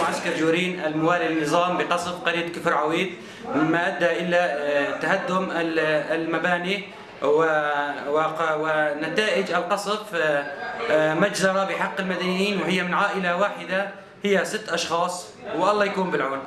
معسكر جورين الموالي للنظام بقصف قرية كفر عويد مما أدى إلى آه، تهدم المباني ونتائج القصف آه، آه، مجزرة بحق المدنيين وهي من عائلة واحدة هي ست أشخاص والله يكون بالعون.